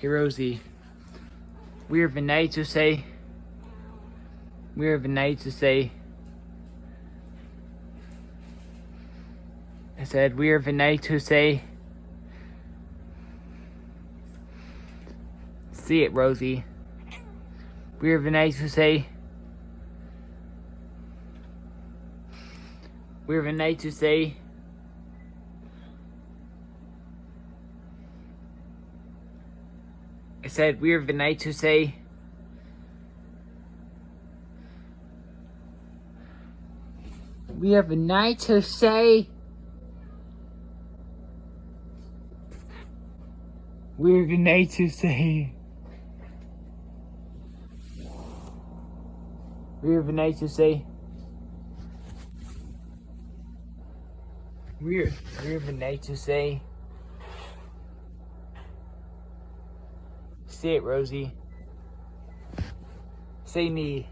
Hey Rosie, we are a night to say. we are a night to say. I said we are a night to say. See it, Rosie. we are a night to say. we are a night to say. I said we have a night to say. We have a night to say. We have a night to say. We have a night to say. We have, we have a night to say. Say it, Rosie. Say me.